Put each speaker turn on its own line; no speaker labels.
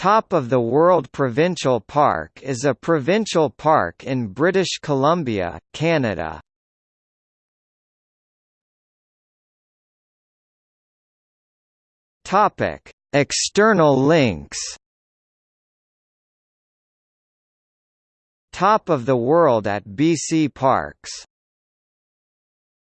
Top of the World Provincial Park is a provincial park in British Columbia, Canada. Topic: External links. Top of the World at BC Parks